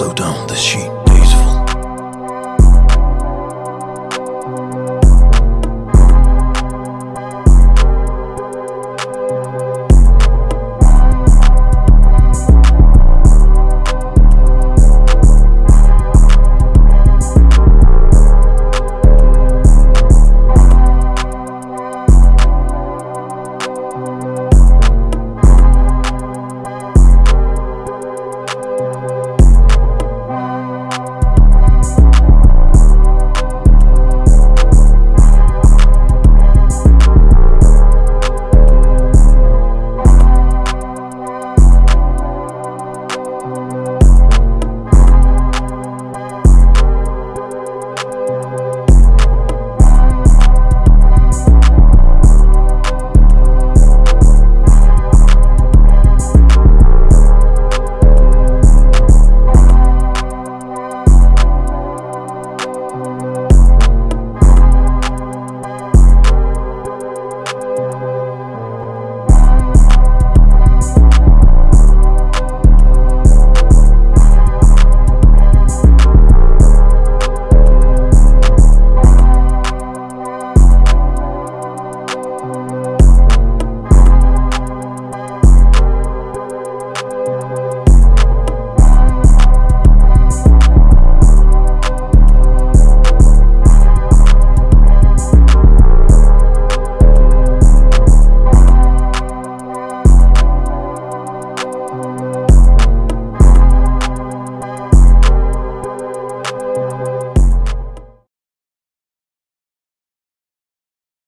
slow down the sheet.